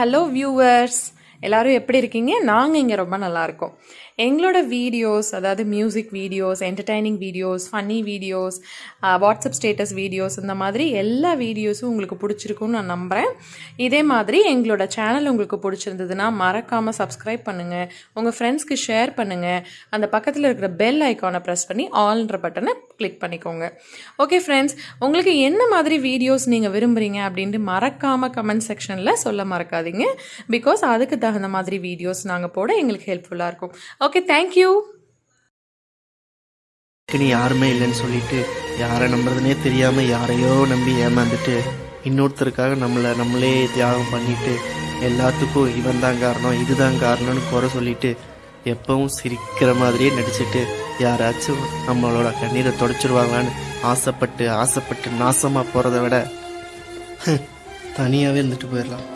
Hello viewers எல்லோரும் எப்படி இருக்கீங்க? நாங்கள் இங்கே ரொம்ப நல்லா இருக்கோம். எங்களோட வீடியோஸ் அதாவது music videos entertaining videos funny videos WhatsApp status videos இந்த மாதிரி எல்லா வீடியோஸும் உங்களுக்கு பிடிச்சிருக்கும்னு நான் நம்புகிறேன் இதே மாதிரி எங்களோட சேனல் உங்களுக்கு பிடிச்சிருந்ததுன்னா மறக்காமல் சப்ஸ்கிரைப் பண்ணுங்கள் உங்கள் ஃப்ரெண்ட்ஸ்க்கு ஷேர் பண்ணுங்கள் அந்த பக்கத்தில் இருக்கிற பெல் ஐக்கானை ப்ரெஸ் பண்ணி ஆல்ன்ற பட்டனை கிளிக் பண்ணிக்கோங்க. ஓகே ஃப்ரெண்ட்ஸ் உங்களுக்கு என்ன மாதிரி வீடியோஸ் நீங்கள் விரும்புகிறீங்க அப்படின்ட்டு மறக்காமல் கமெண்ட் செக்ஷனில் சொல்ல மறக்காதீங்க. பிகாஸ் அதுக்கு தகுந்த மாதிரி வீடியோஸ் நாங்கள் போட எங்களுக்கு ஹெல்ப்ஃபுல்லாக இருக்கும். ஓகே தேங்க்யூ நீ யாருமே இல்லைன்னு சொல்லிட்டு யாரை நம்புறதுனே தெரியாமல் யாரையோ நம்பி ஏமாந்துட்டு இன்னொருத்தருக்காக நம்மளை நம்மளே தியாகம் பண்ணிட்டு எல்லாத்துக்கும் இவன் தான் காரணம் இதுதான் காரணம்னு குறை சொல்லிட்டு எப்பவும் சிரிக்கிற மாதிரியே நடிச்சுட்டு யாராச்சும் நம்மளோட கண்ணீரை தொடச்சிருவாங்களான்னு ஆசைப்பட்டு ஆசைப்பட்டு நாசமாக போகிறத விட தனியாகவே இருந்துட்டு போயிடலாம்.